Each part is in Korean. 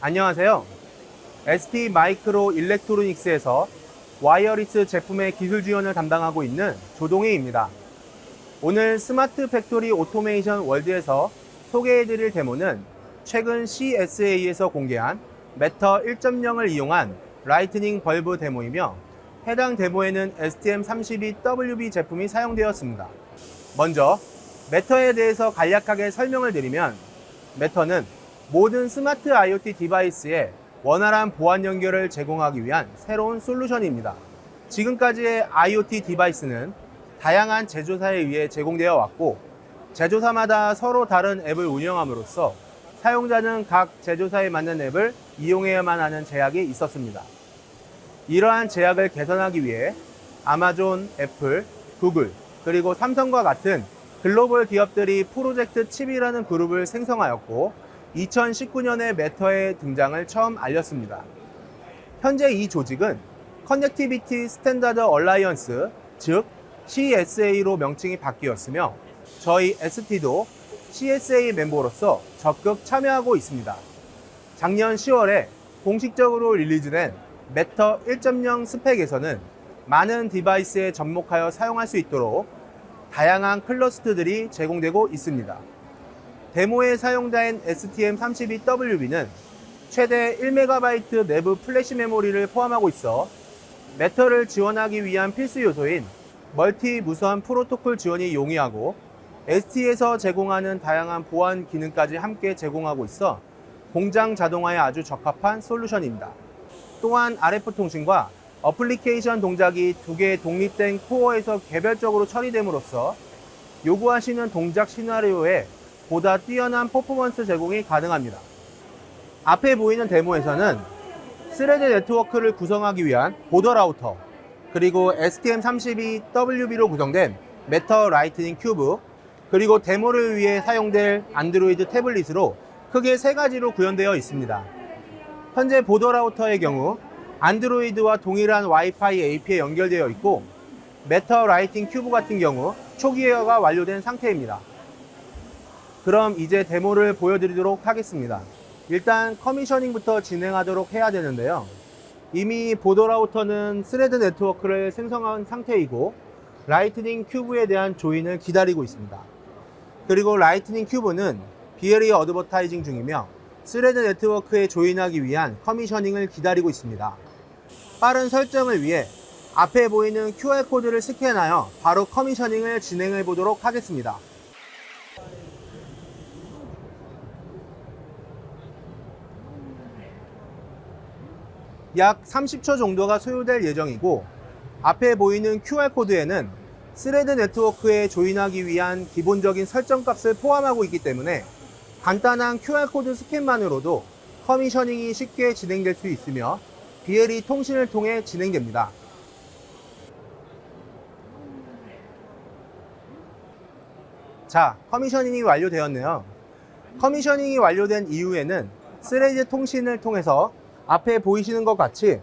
안녕하세요. STMicroelectronics에서 wireless 제품의 기술 지원을 담당하고 있는 조동희입니다. 오늘 Smart Factory Automation World에서 소개해드릴 데모는 최근 CSA에서 공개한 Matter 1.0을 이용한 lighting bulb 데모이며 해당 데모에는 STM32WB 제품이 사용되었습니다. 먼저 Matter에 대해서 간략하게 설명을 드리면 Matter는 모든 스마트 IoT device에 원활한 보안 연결을 제공하기 위한 새로운 솔루션입니다. 지금까지의 IoT device는 다양한 제조사에 의해 제공되어 왔고 제조사마다 서로 다른 앱을 운영함으로써 사용자는 각 제조사에 맞는 앱을 이용해야만 하는 제약이 있었습니다. 이러한 제약을 개선하기 위해 아마존, 애플, 구글, 그리고 삼성과 같은 글로벌 기업들이 Project CHIP이라는 그룹을 생성하였고 2019년에 Matter의 등장을 처음 알렸습니다. 현재 이 조직은 Connectivity Standards Alliance, 즉 CSA로 명칭이 바뀌었으며 저희 ST도 CSA 멤버로서 적극 참여하고 있습니다. 작년 10월에 공식적으로 release된 Matter 1.0 스펙에서는 많은 device에 접목하여 사용할 수 있도록 다양한 cluster들이 제공되고 있습니다. 데모에 사용된 STM32WB는 최대 1MB 내부 플래시 메모리를 포함하고 있어 Matter를 지원하기 위한 필수 요소인 멀티 무선 프로토콜 지원이 용이하고 ST에서 제공하는 다양한 보안 기능까지 함께 제공하고 있어 공장 자동화에 아주 적합한 솔루션입니다. 또한 RF 통신과 어플리케이션 동작이 두 개의 독립된 코어에서 개별적으로 처리됨으로써 요구하시는 동작 시나리오에 보다 뛰어난 퍼포먼스 제공이 가능합니다. 앞에 보이는 데모에서는 Thread 네트워크를 구성하기 위한 border router, 그리고 STM32WB로 구성된 Matter lighting cube, 그리고 데모를 위해 사용될 안드로이드 태블릿으로 크게 세 가지로 구현되어 있습니다. 현재 border router의 경우 안드로이드와 동일한 와이파이 AP에 연결되어 있고 Matter lighting cube 같은 경우 초기화가 완료된 상태입니다. 그럼 이제 데모를 보여드리도록 하겠습니다. 일단 commissioning부터 진행하도록 해야 되는데요. 이미 border router는 Thread 네트워크를 생성한 상태이고 lighting cube에 대한 join을 기다리고 있습니다. 그리고 라이트닝 큐브는 BLE 어드버타이징 중이며 Thread 네트워크에 join하기 위한 commissioning을 기다리고 있습니다. 빠른 설정을 위해 앞에 보이는 QR코드를 스캔하여 바로 commissioning을 진행해 보도록 하겠습니다. 약 30초 정도가 소요될 예정이고 앞에 보이는 QR코드에는 Thread 네트워크에 join하기 위한 기본적인 설정 값을 포함하고 있기 때문에 간단한 QR코드 스캔만으로도 commissioning이 쉽게 진행될 수 있으며 BLE 통신을 통해 진행됩니다. 자, commissioning이 완료되었네요. commissioning이 완료된 이후에는 Thread 통신을 통해서 앞에 보이시는 것 같이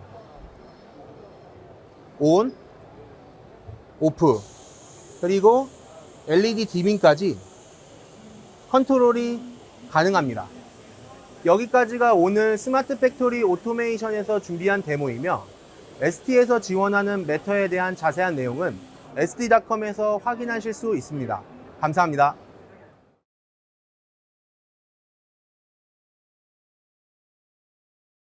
ON, OFF, 그리고 LED dimming까지 컨트롤이 가능합니다. 여기까지가 오늘 Smart Factory Automation에서 준비한 데모이며 ST에서 지원하는 Matter에 대한 자세한 내용은 st.com에서 확인하실 수 있습니다. 감사합니다.